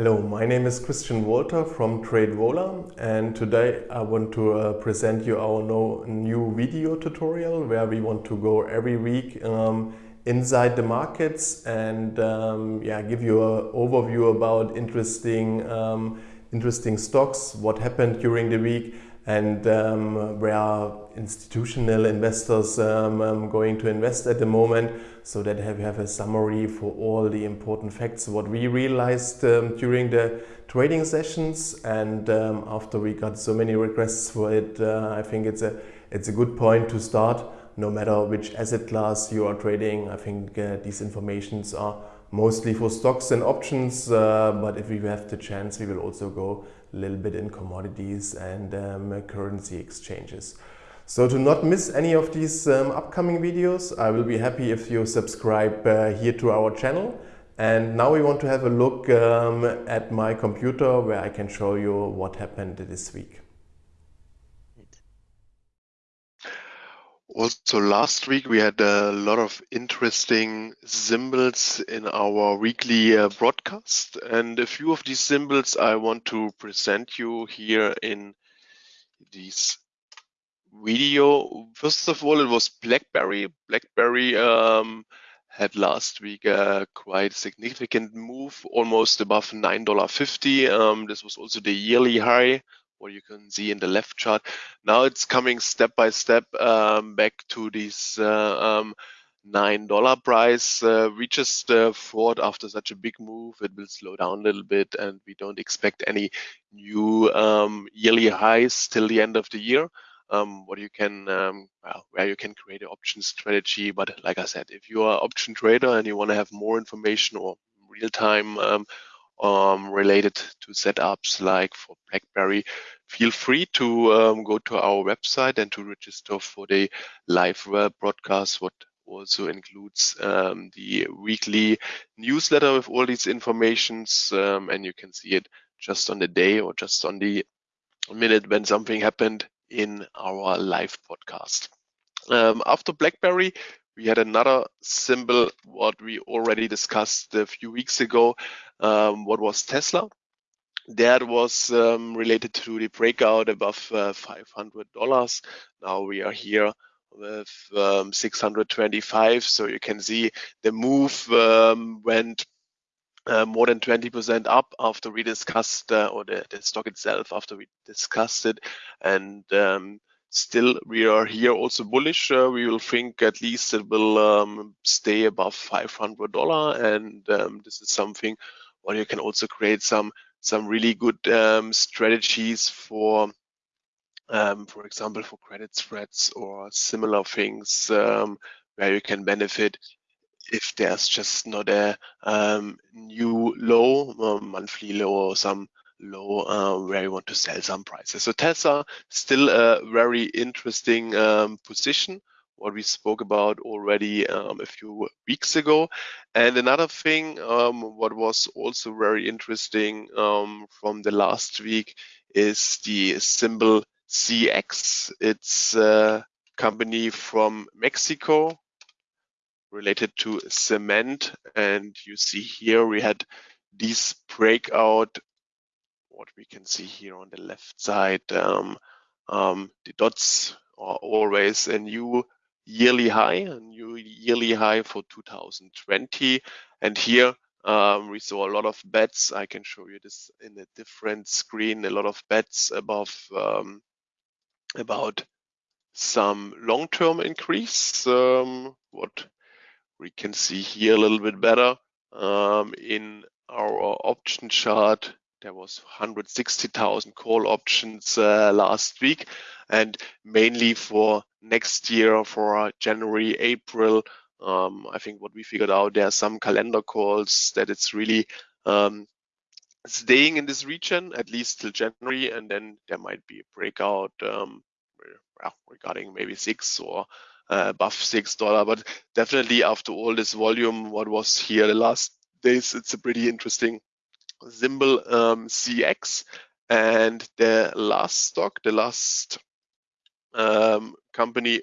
Hello, my name is Christian Walter from TradeVola and today I want to uh, present you our no, new video tutorial where we want to go every week um, inside the markets and um, yeah, give you an overview about interesting, um, interesting stocks, what happened during the week and um, where institutional investors um, um, going to invest at the moment. So that we have a summary for all the important facts what we realized um, during the trading sessions. And um, after we got so many requests for it uh, I think it's a it's a good point to start no matter which asset class you are trading I think uh, these informations are mostly for stocks and options, uh, but if we have the chance, we will also go a little bit in commodities and um, currency exchanges. So to not miss any of these um, upcoming videos, I will be happy if you subscribe uh, here to our channel. And now we want to have a look um, at my computer where I can show you what happened this week. Also, last week we had a lot of interesting symbols in our weekly uh, broadcast, and a few of these symbols I want to present you here in this video. First of all, it was BlackBerry. BlackBerry um, had last week a quite significant move, almost above $9.50. Um, this was also the yearly high what you can see in the left chart. Now it's coming step by step um, back to this uh, um, nine dollar price. Uh, we just uh, thought after such a big move, it will slow down a little bit, and we don't expect any new um, yearly highs till the end of the year. Um, what you can, um, well, where you can create an option strategy. But like I said, if you are an option trader and you want to have more information or real time um, related to setups like for BlackBerry, feel free to um, go to our website and to register for the live broadcast, what also includes um, the weekly newsletter with all these informations. Um, and you can see it just on the day or just on the minute when something happened in our live podcast. Um, after BlackBerry, we had another symbol what we already discussed a few weeks ago um, what was tesla. That was um, related to the breakout above uh, $500 now we are here with um, 625 so you can see the move um, went uh, more than 20% up after we discussed uh, or the, the, stock itself after we discussed it. And um, still we are here also bullish. Uh, we will think at least it will um, stay above $500 and um, this is something where you can also create some some really good um, strategies for um, for example for credit spreads or similar things um, where you can benefit if there's just not a um, new low monthly low or some low uh, where you want to sell some prices. So Tesla still a very interesting um, position what we spoke about already um, a few weeks ago. And another thing, um, what was also very interesting um, from the last week is the symbol CX. It's a company from Mexico related to cement. And you see here we had this breakout what we can see here on the left side, um, um, the dots are always a new yearly high, a new yearly high for 2020. And here um, we saw a lot of bets. I can show you this in a different screen, a lot of bets above um, about some long-term increase. Um, what we can see here a little bit better um, in our option chart there was 160,000 call options uh, last week, and mainly for next year, for January, April. Um, I think what we figured out there are some calendar calls that it's really um, staying in this region at least till January, and then there might be a breakout um, regarding maybe six or uh, above six dollar. But definitely after all this volume, what was here the last days, it's a pretty interesting symbol um, CX. And the last stock, the last um, company,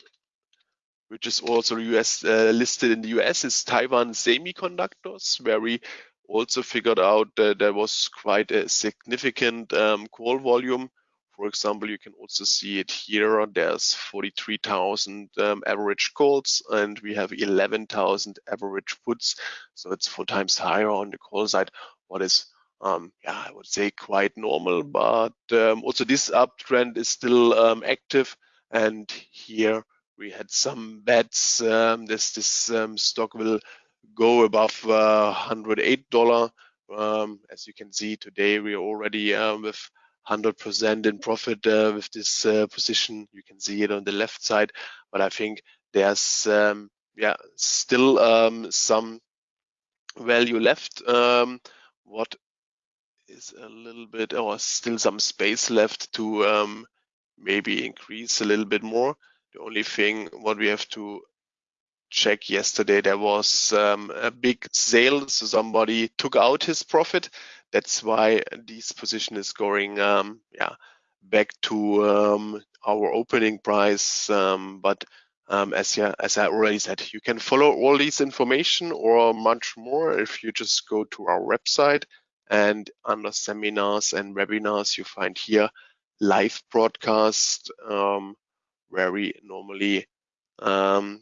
which is also US uh, listed in the US, is Taiwan Semiconductors, where we also figured out that there was quite a significant um, call volume. For example, you can also see it here. There's 43,000 um, average calls and we have 11,000 average puts. So it's four times higher on the call side, what is um, yeah, I would say quite normal, but um, also this uptrend is still um, active. And here we had some bets. Um, this this um, stock will go above uh, $108. Um, as you can see today, we are already with 100% in profit uh, with this uh, position. You can see it on the left side, but I think there's yeah still some value left. what is a little bit or still some space left to um, maybe increase a little bit more. The only thing what we have to check yesterday, there was um, a big sale. So somebody took out his profit. That's why this position is going um, yeah, back to um, our opening price. Um, but um, as, yeah, as I already said, you can follow all these information or much more if you just go to our website and under seminars and webinars, you find here live broadcast um, where we normally um,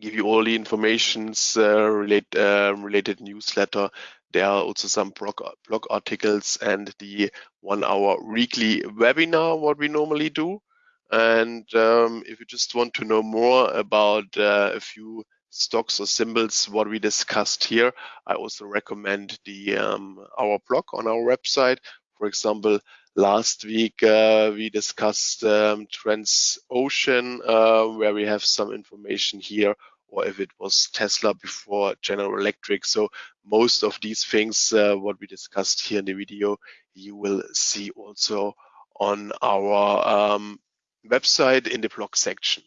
give you all the informations uh, relate, uh, related newsletter. There are also some blog, blog articles and the one hour weekly webinar, what we normally do. And um, if you just want to know more about uh, a few stocks or symbols, what we discussed here, I also recommend the um, our blog on our website. For example, last week uh, we discussed um, Transocean, uh, where we have some information here, or if it was Tesla before General Electric. So most of these things, uh, what we discussed here in the video, you will see also on our um, website in the blog section.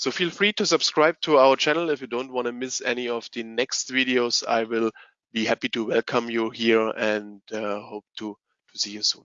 So feel free to subscribe to our channel if you don't want to miss any of the next videos. I will be happy to welcome you here and uh, hope to, to see you soon.